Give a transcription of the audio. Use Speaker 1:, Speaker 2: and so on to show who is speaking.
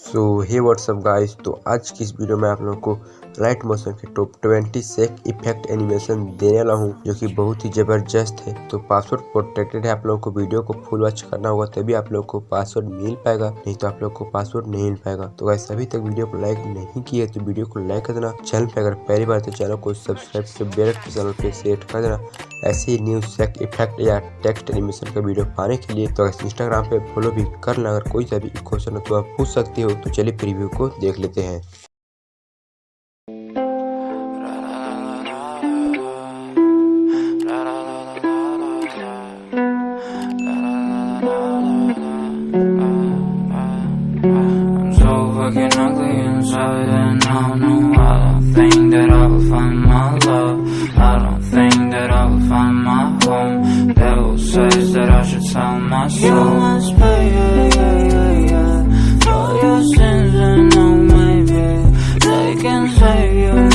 Speaker 1: सो हे WhatsApp guys तो आज की इस वीडियो में आप लोग को राइट मोशन के टॉप 20 सेक इफ़ेक्ट एनिमेशन देने वाला हूँ, जो कि बहुत ही ज़बरदस्त है। तो पासवर्ड प्रोटेक्टेड है, आप लोगों को वीडियो को फुल वॉच करना होगा, तभी आप लोग को पासवर्ड मिल पाएगा, नहीं तो आप लोग को पासवर्ड नहीं मिल पाएगा। तो गाइस अभी तक वीडियो को लाइक नहीं किया तो वीडियो को लाइक कर देना। चैनल पे अगर पहली बार तो चैनल को सब्सक्राइब कर बेल चैनल पे सेट कर देना। ऐसे ही न्यूज़ सेक इफ़ेक्ट या टेक्स्ट एनिमेशन का वीडियो पाने के लिए तो इंस्टाग्राम पे फॉलो भी करना। अगर कोई सा भी क्वेश्चन हो तो आप पूछ सकते हो तो चलिए प्रीव्यू को देख लेते हैं।
Speaker 2: I'm so fucking ugly inside and I know I don't think that I will find my love. I don't think that I will find my home. Devil says that I should sell my soul. You must pay, yeah, yeah, yeah, yeah. For your sins and no maybe They can save you.